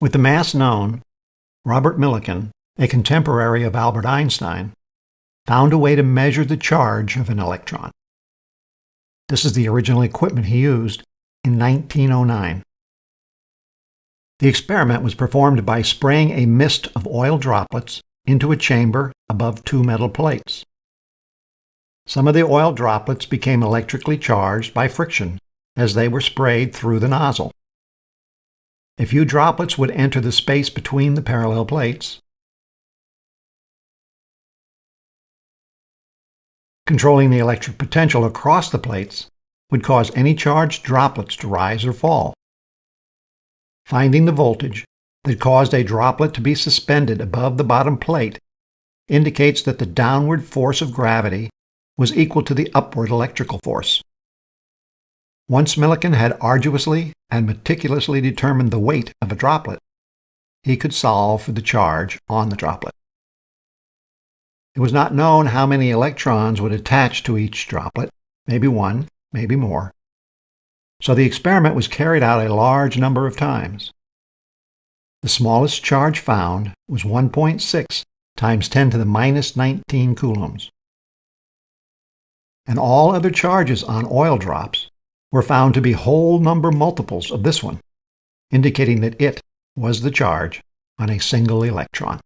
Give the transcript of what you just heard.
With the mass known, Robert Millikan, a contemporary of Albert Einstein, found a way to measure the charge of an electron. This is the original equipment he used in 1909. The experiment was performed by spraying a mist of oil droplets into a chamber above two metal plates. Some of the oil droplets became electrically charged by friction as they were sprayed through the nozzle. A few droplets would enter the space between the parallel plates. Controlling the electric potential across the plates would cause any charged droplets to rise or fall. Finding the voltage that caused a droplet to be suspended above the bottom plate indicates that the downward force of gravity was equal to the upward electrical force. Once Millikan had arduously and meticulously determined the weight of a droplet, he could solve for the charge on the droplet. It was not known how many electrons would attach to each droplet, maybe one, maybe more. So the experiment was carried out a large number of times. The smallest charge found was 1.6 times 10 to the minus 19 coulombs. And all other charges on oil drops were found to be whole number multiples of this one, indicating that it was the charge on a single electron.